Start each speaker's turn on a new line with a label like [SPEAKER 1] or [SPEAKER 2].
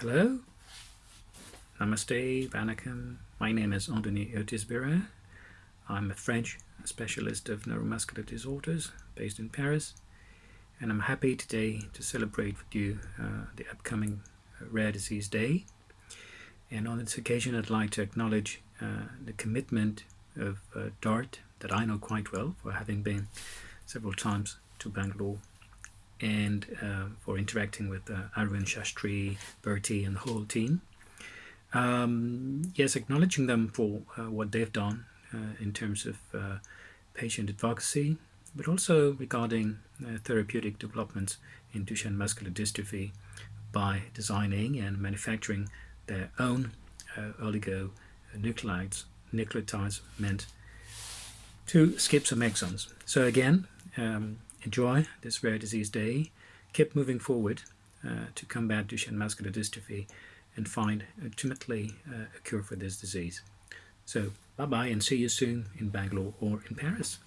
[SPEAKER 1] Hello, Namaste, Vanakkam. My name is Anthony Otis-Bira. I'm a French specialist of neuromuscular disorders based in Paris, and I'm happy today to celebrate with you uh, the upcoming uh, Rare Disease Day. And on this occasion, I'd like to acknowledge uh, the commitment of uh, DART that I know quite well for having been several times to Bangalore and uh, for interacting with uh, Arvind Shastri, Bertie, and the whole team. Um, yes, acknowledging them for uh, what they've done uh, in terms of uh, patient advocacy, but also regarding uh, therapeutic developments in Duchenne muscular dystrophy by designing and manufacturing their own oligonucleotides nucleotides meant to skip some exons. So again, um, enjoy this rare disease day. Keep moving forward uh, to combat Duchenne muscular dystrophy and find ultimately uh, a cure for this disease. So bye bye and see you soon in Bangalore or in Paris.